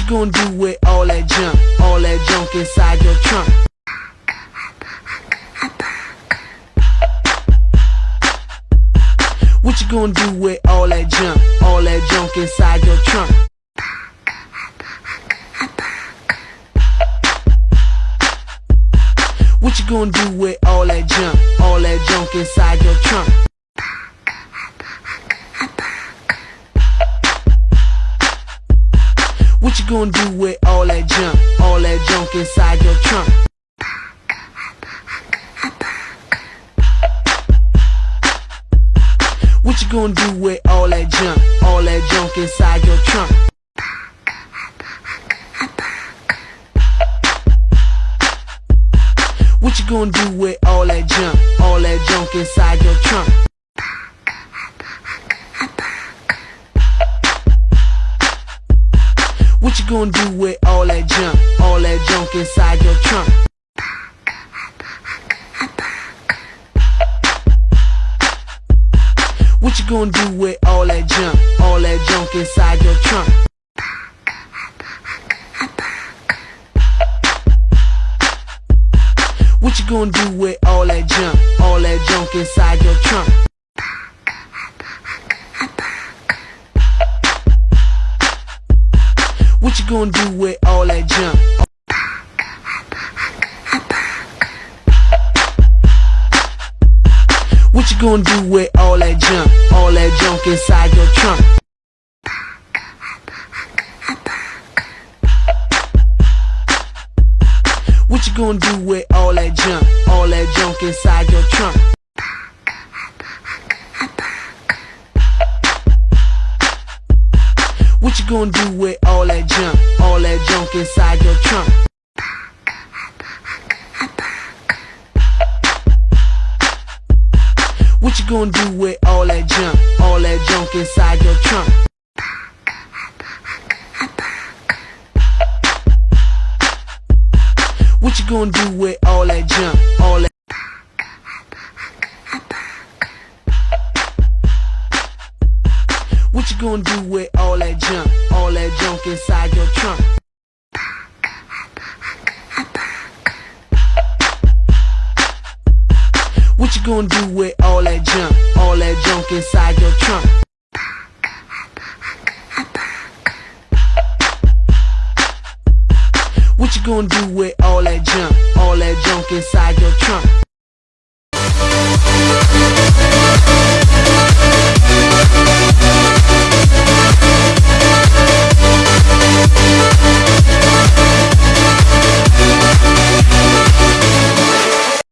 you gonna do with all that junk, all that junk inside your trunk? What you gonna do with all that junk, all that junk inside your trunk? What you gonna do with all that junk, all that junk inside your trunk? What you gonna do with all that junk, all that junk inside your trunk? What you gonna do with all that junk, all that junk inside your trunk? What you gonna do with all that junk, all that junk inside What you gonna do with all that junk, all that junk inside your trunk? What you gonna do with all that junk, all that junk inside your trunk? What you gonna do with all that junk, all that junk inside your trunk? What you gonna do with all that junk? What you gonna do with all that junk, all that junk inside your trunk? What you gonna do with all that junk, all that junk inside your trunk? What you gonna do with all that junk, all that junk inside your trunk? What you gonna do with all that junk, all that junk inside your trunk? What you gonna do with all that junk, all that What you gonna do with all that junk, all that junk inside your trunk? What you gonna do with all that junk, all that junk inside your trunk? What you gonna do with all that junk, all that junk inside your trunk?